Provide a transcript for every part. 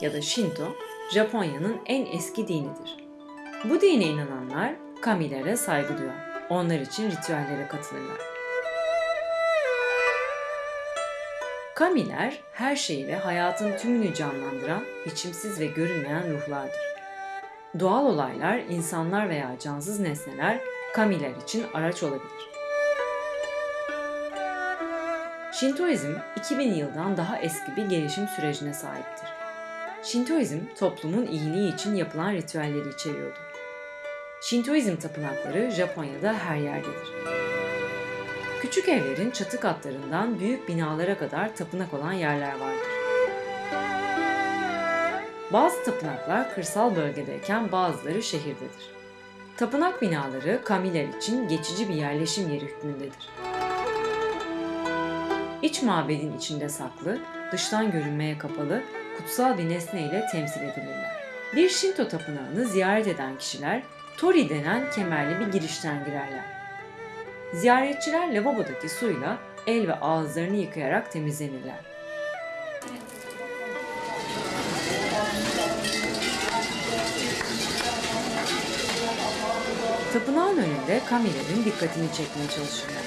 ya da Shinto, Japonya'nın en eski dinidir. Bu dine inananlar kamilere saygı duyar. Onlar için ritüellere katılırlar. Kamiler her şeyi ve hayatın tümünü canlandıran biçimsiz ve görünmeyen ruhlardır. Doğal olaylar, insanlar veya cansız nesneler kamiler için araç olabilir. Şintoizm 2000 yıldan daha eski bir gelişim sürecine sahiptir. Şintoizm toplumun iyiliği için yapılan ritüelleri içeriyordu. Şintoizm tapınakları Japonya'da her yerdedir. Küçük evlerin çatı katlarından büyük binalara kadar tapınak olan yerler vardır. Bazı tapınaklar kırsal bölgedeyken bazıları şehirdedir. Tapınak binaları kamiler için geçici bir yerleşim yeri hükmündedir. İç mabedin içinde saklı, dıştan görünmeye kapalı, kutsal bir nesne ile temsil edilirler. Bir Shinto tapınağını ziyaret eden kişiler Tori denen kemerli bir girişten girerler. Ziyaretçiler lavabodaki suyla el ve ağızlarını yıkayarak temizlenirler. Tapınağın önünde kamilerin dikkatini çekmeye çalışırlar.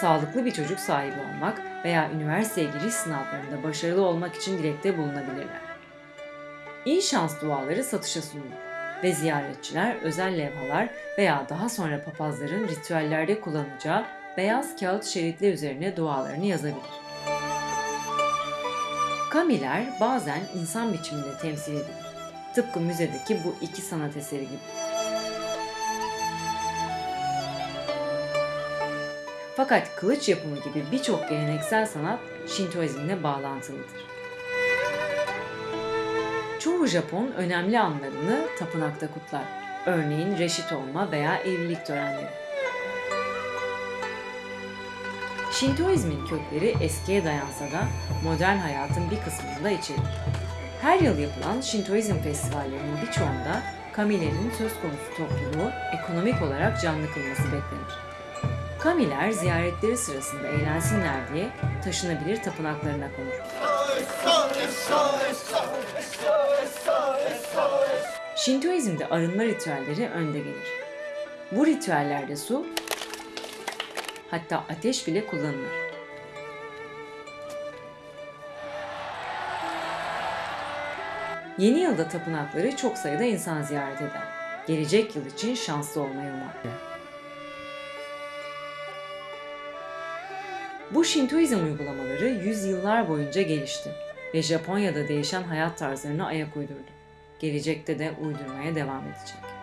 Sağlıklı bir çocuk sahibi olmak veya üniversiteye giriş sınavlarında başarılı olmak için dilekte bulunabilirler. İyi şans duaları satışa sunulur ve ziyaretçiler özel levhalar veya daha sonra papazların ritüellerde kullanacağı beyaz kağıt şeritler üzerine dualarını yazabilir. Kamiler bazen insan biçiminde temsil edilir. Tıpkı müzedeki bu iki sanat eseri gibi. Fakat kılıç yapımı gibi birçok geleneksel sanat Şintoizmle bağlantılıdır. Çoğu Japon önemli anlarını tapınakta kutlar. Örneğin reşit olma veya evlilik törenleri. Şintoizmin kökleri eskiye dayansa da modern hayatın bir kısmını da içerir. Her yıl yapılan Şintoizm festivallerinin birçoğunda kamilerin söz konusu topluluğu ekonomik olarak canlı kılması beklenir. Kamiler ziyaretleri sırasında eğlensinler diye taşınabilir tapınaklarına konur. Şintoizmde arınma ritüelleri önde gelir. Bu ritüellerde su, hatta ateş bile kullanılır. Yeni yılda tapınakları çok sayıda insan ziyaret eder. Gelecek yıl için şanslı olmayı umar. Bu Şintoizm uygulamaları yüzyıllar boyunca gelişti ve Japonya'da değişen hayat tarzlarına ayak uydurdu. Gelecekte de uydurmaya devam edecek.